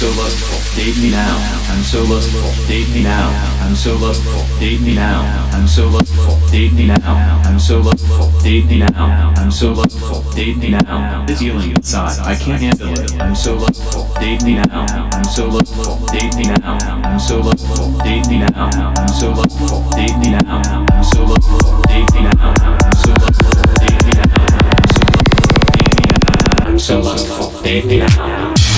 So lustful. Date me now. I'm so lustful. Date me now. I'm so lustful. Date me now. I'm so lustful. Date me now. I'm so lustful. Date me now. I'm so lustful. Date me now. This feeling inside, I can't handle it. I'm so lustful. Date me now. I'm so lustful. Date me now. I'm so lustful. Date me now. I'm so lustful. Date me now. I'm so lustful. Date me now. I'm so lustful. Date me now. I'm so lustful. Date me now. I'm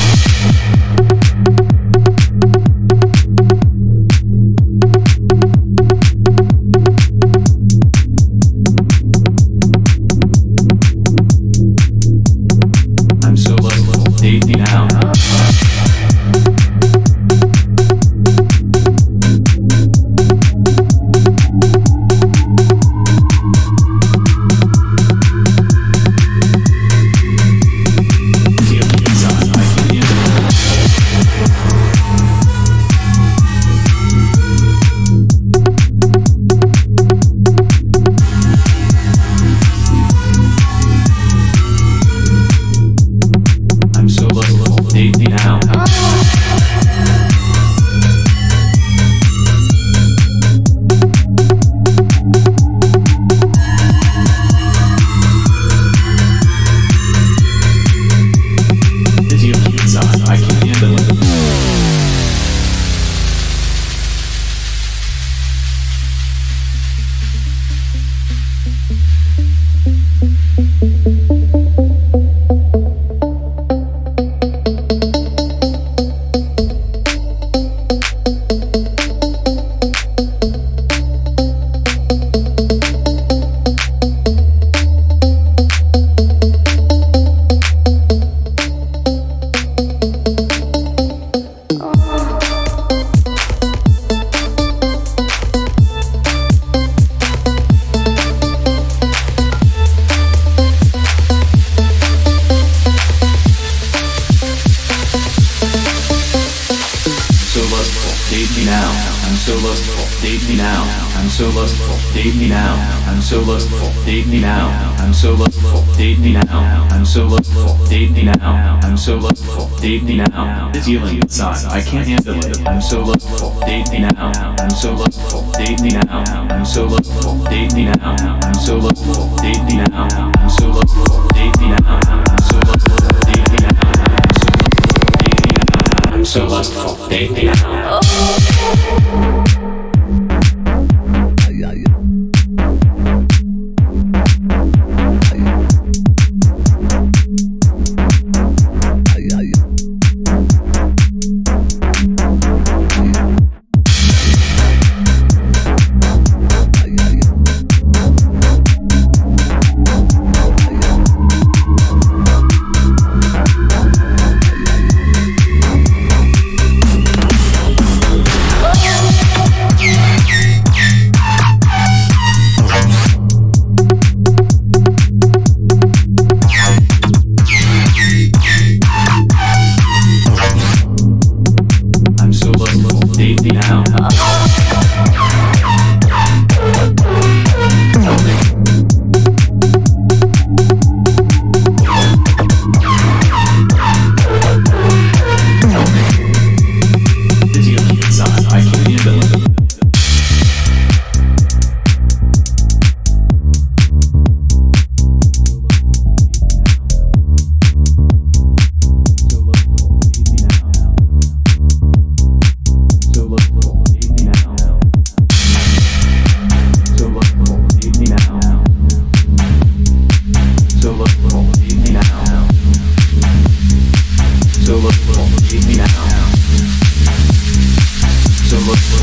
date me now. I'm so lustful, date me now. I'm so lustful, date me now. I'm so lustful, date me now. I'm so lustful, date me now. I'm so lustful, date me now. I'm so lustful, date me now. This feeling inside, I can't handle it. I'm so lustful, date me now. I'm so lustful, date me now. I'm so lustful, date me now. I'm so lustful, date me now. I'm so lustful, date me now. I'm so lustful, so lustful, they, they, look.